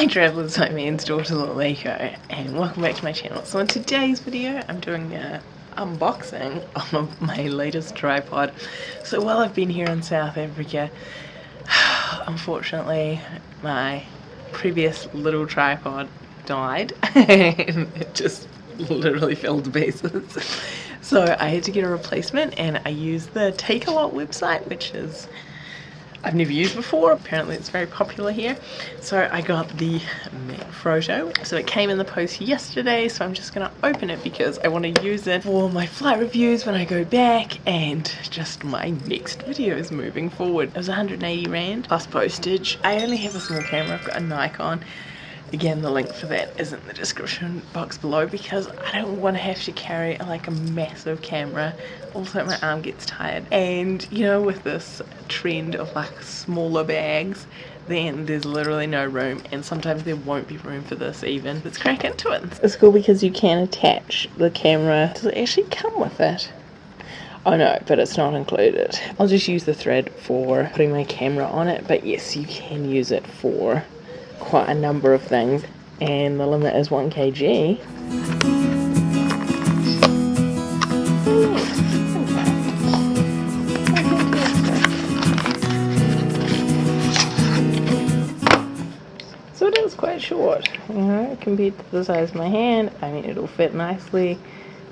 Hi travellers, I'm Anne's daughter Laleko and welcome back to my channel. So in today's video I'm doing a unboxing of my latest tripod. So while I've been here in South Africa, unfortunately my previous little tripod died and it just literally fell to pieces. So I had to get a replacement and I used the Takealot website which is I've never used before. Apparently it's very popular here. So I got the Manfrotto. So it came in the post yesterday. So I'm just going to open it because I want to use it for my flight reviews when I go back and just my next videos moving forward. It was 180 Rand plus postage. I only have a small camera. I've got a Nikon Again, the link for that is in the description box below because I don't want to have to carry like a massive camera. Also, my arm gets tired. And, you know, with this trend of like smaller bags, then there's literally no room and sometimes there won't be room for this even. Let's crack into it. It's cool because you can attach the camera. Does it actually come with it? Oh no, but it's not included. I'll just use the thread for putting my camera on it, but yes, you can use it for quite a number of things and the limit is 1 kg. Oh, so it is quite short, you know, compared to the size of my hand. I mean, it'll fit nicely.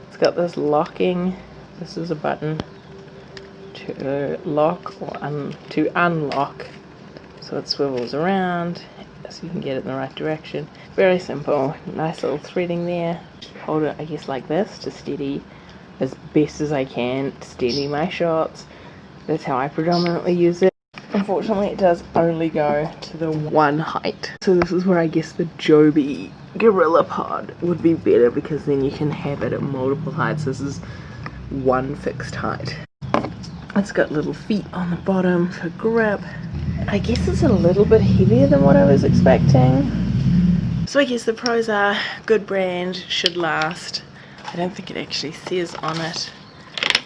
It's got this locking, this is a button to lock or un to unlock. So it swivels around so you can get it in the right direction. Very simple, nice little threading there. Hold it, I guess, like this to steady as best as I can, to steady my shots. That's how I predominantly use it. Unfortunately, it does only go to the one height. So this is where I guess the Joby Gorilla Pod would be better because then you can have it at multiple heights. This is one fixed height. It's got little feet on the bottom for grip. I guess it's a little bit heavier than what I was expecting. So I guess the pros are good brand, should last. I don't think it actually says on it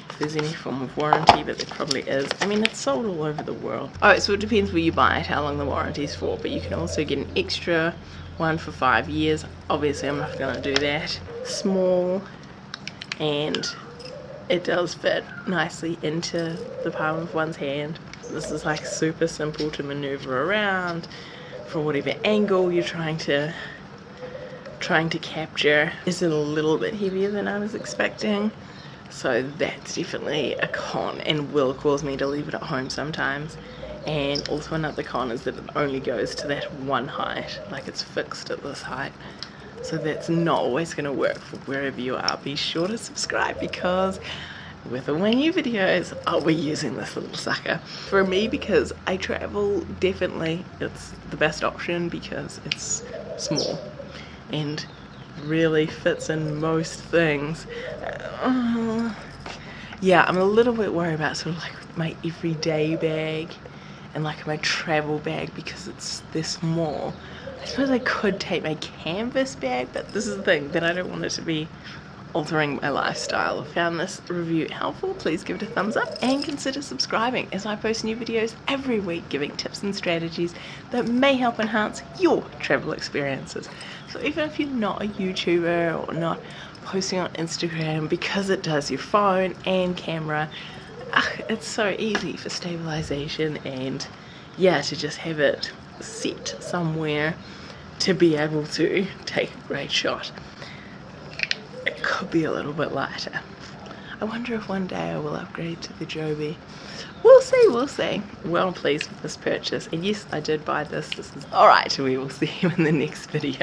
if there's any form of warranty, but there probably is. I mean, it's sold all over the world. Oh, so it depends where you buy it, how long the warranty's for, but you can also get an extra one for five years. Obviously, I'm not going to do that. Small and it does fit nicely into the palm of one's hand. This is like super simple to maneuver around from whatever angle you're trying to trying to capture. Is it a little bit heavier than I was expecting? So that's definitely a con and will cause me to leave it at home sometimes. And also another con is that it only goes to that one height, like it's fixed at this height. So that's not always going to work for wherever you are. Be sure to subscribe because with all my new videos I'll be using this little sucker. For me because I travel definitely it's the best option because it's small and really fits in most things. Uh, yeah I'm a little bit worried about sort of like my everyday bag and like my travel bag because it's this small I suppose I could take my canvas bag but this is the thing that I don't want it to be altering my lifestyle. If found this review helpful, please give it a thumbs up and consider subscribing as I post new videos every week giving tips and strategies that may help enhance your travel experiences. So even if you're not a YouTuber or not posting on Instagram because it does your phone and camera, it's so easy for stabilization and yeah, to just have it set somewhere to be able to take a great shot it could be a little bit lighter. I wonder if one day I will upgrade to the Joby. We'll see, we'll see. Well pleased with this purchase. And yes, I did buy this. This is alright. We will see you in the next video.